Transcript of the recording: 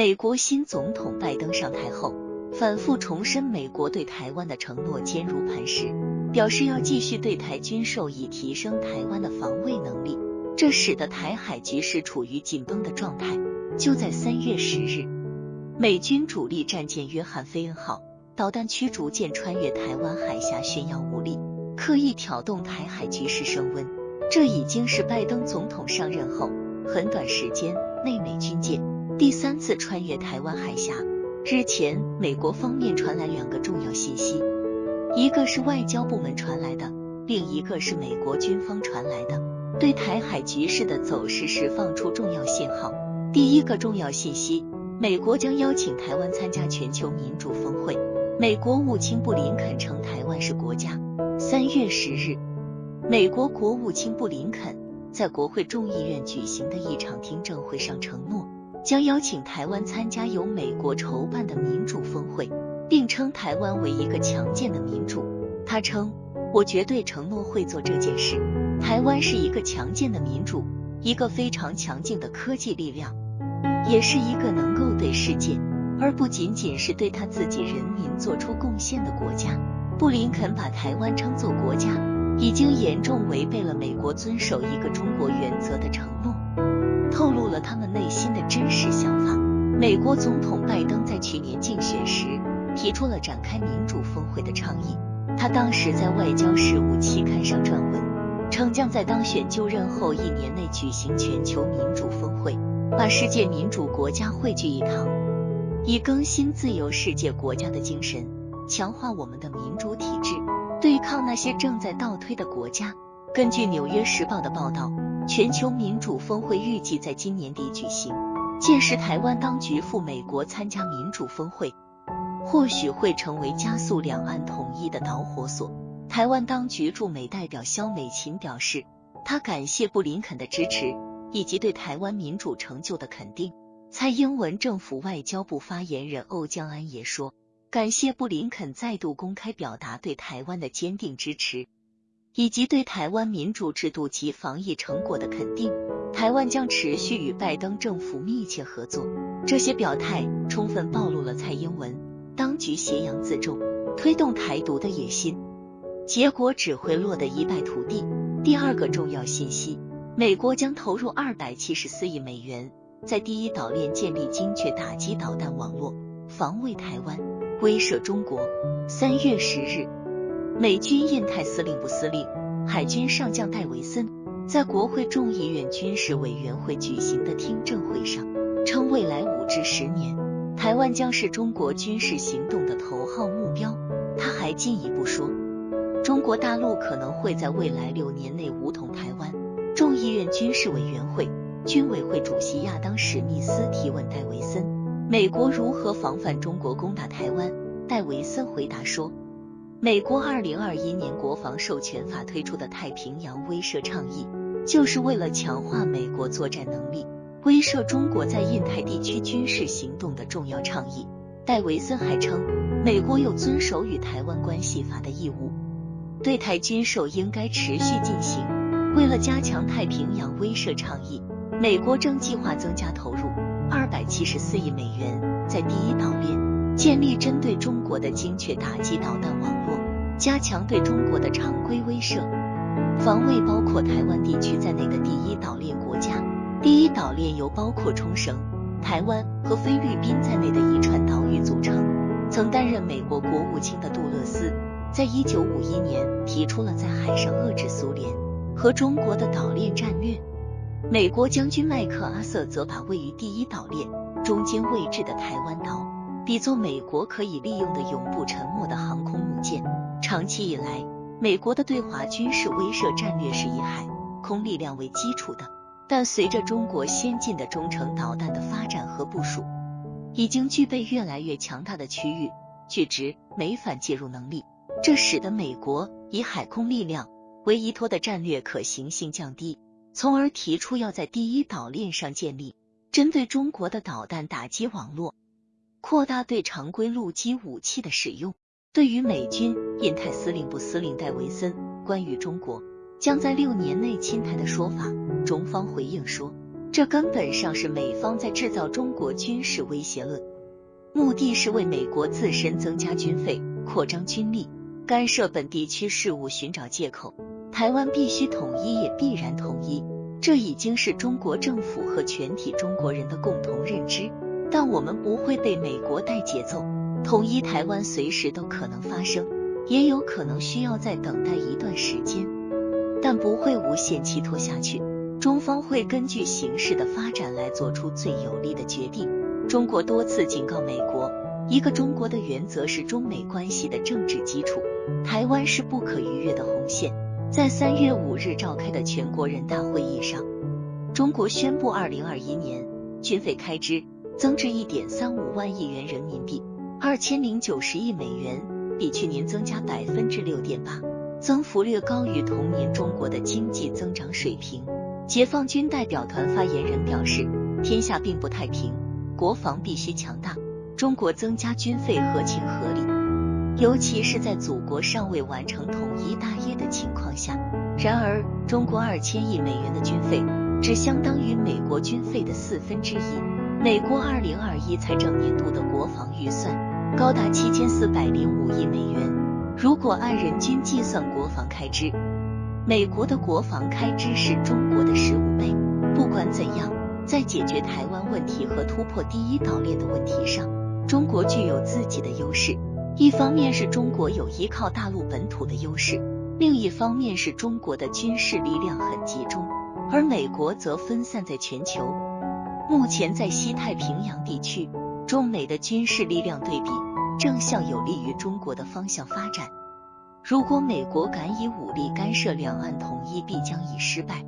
美国新总统拜登上台后，反复重申美国对台湾的承诺坚如磐石，表示要继续对台军售，以提升台湾的防卫能力。这使得台海局势处于紧绷的状态。就在三月十日，美军主力战舰约翰菲恩号导弹驱逐舰穿越台湾海峡，炫耀武力，刻意挑动台海局势升温。这已经是拜登总统上任后很短时间内美军舰第三次穿越台湾海峡。日前，美国方面传来两个重要信息，一个是外交部门传来的，另一个是美国军方传来的。对台海局势的走势释放出重要信号。第一个重要信息，美国将邀请台湾参加全球民主峰会。美国务卿布林肯称台湾是国家。三月十日，美国国务卿布林肯在国会众议院举行的一场听证会上承诺，将邀请台湾参加由美国筹办的民主峰会，并称台湾为一个强健的民主。他称：“我绝对承诺会做这件事。”台湾是一个强健的民主，一个非常强劲的科技力量，也是一个能够对世界，而不仅仅是对他自己人民做出贡献的国家。布林肯把台湾称作国家，已经严重违背了美国遵守一个中国原则的承诺，透露了他们内心的真实想法。美国总统拜登在去年竞选时提出了展开民主峰会的倡议，他当时在外交事务期刊上撰文。称将在当选就任后一年内举行全球民主峰会，把世界民主国家汇聚一堂，以更新自由世界国家的精神，强化我们的民主体制，对抗那些正在倒退的国家。根据《纽约时报》的报道，全球民主峰会预计在今年底举行，届时台湾当局赴美国参加民主峰会，或许会成为加速两岸统一的导火索。台湾当局驻美代表肖美琴表示，他感谢布林肯的支持以及对台湾民主成就的肯定。蔡英文政府外交部发言人欧江安也说，感谢布林肯再度公开表达对台湾的坚定支持，以及对台湾民主制度及防疫成果的肯定。台湾将持续与拜登政府密切合作。这些表态充分暴露了蔡英文当局挟洋自重、推动台独的野心。结果只会落得一败涂地。第二个重要信息，美国将投入二百七十四亿美元，在第一岛链建立精确打击导弹网络，防卫台湾，威慑中国。三月十日，美军印太司令部司令、海军上将戴维森在国会众议院军事委员会举行的听证会上称，未来五至十年，台湾将是中国军事行动的头号目标。他还进一步说。中国大陆可能会在未来六年内武统台湾。众议院军事委员会军委会主席亚当史密斯提问戴维森：美国如何防范中国攻打台湾？戴维森回答说：美国二零二一年国防授权法推出的太平洋威慑倡议，就是为了强化美国作战能力，威慑中国在印太地区军事行动的重要倡议。戴维森还称，美国有遵守与台湾关系法的义务。对台军售应该持续进行。为了加强太平洋威慑倡议，美国正计划增加投入二百七十四亿美元，在第一岛链建立针对中国的精确打击导弹网络，加强对中国的常规威慑，防卫包括台湾地区在内的第一岛链国家。第一岛链由包括冲绳、台湾和菲律宾在内的一串岛屿组成。曾担任美国国务卿的杜勒斯。在一九五一年提出了在海上遏制苏联和中国的岛链战略。美国将军麦克阿瑟则把位于第一岛链中间位置的台湾岛比作美国可以利用的永不沉没的航空母舰。长期以来，美国的对华军事威慑战略是以海空力量为基础的，但随着中国先进的中程导弹的发展和部署，已经具备越来越强大的区域拒值没反介入能力。这使得美国以海空力量为依托的战略可行性降低，从而提出要在第一岛链上建立针对中国的导弹打击网络，扩大对常规陆基武器的使用。对于美军印太司令部司令戴维森关于中国将在六年内侵台的说法，中方回应说，这根本上是美方在制造中国军事威胁论，目的是为美国自身增加军费、扩张军力、干涉本地区事务寻找借口。台湾必须统一，也必然统一，这已经是中国政府和全体中国人的共同认知。但我们不会被美国带节奏，统一台湾随时都可能发生，也有可能需要再等待一段时间，但不会无限期拖下去。中方会根据形势的发展来做出最有利的决定。中国多次警告美国，一个中国的原则是中美关系的政治基础，台湾是不可逾越的红线。在三月五日召开的全国人大会议上，中国宣布二零二一年军费开支。增至一点三五万亿元人民币，二千零九十亿美元，比去年增加百分之六点八，增幅略高于同年中国的经济增长水平。解放军代表团发言人表示，天下并不太平，国防必须强大，中国增加军费合情合理，尤其是在祖国尚未完成统一大业的情况下。然而，中国二千亿美元的军费只相当于美国军费的四分之一。美国二零二一财政年度的国防预算高达七千四百零五亿美元。如果按人均计算国防开支，美国的国防开支是中国的十五倍。不管怎样，在解决台湾问题和突破第一岛链的问题上，中国具有自己的优势。一方面是中国有依靠大陆本土的优势，另一方面是中国的军事力量很集中，而美国则分散在全球。目前在西太平洋地区，中美的军事力量对比正向有利于中国的方向发展。如果美国敢以武力干涉两岸统一，必将以失败。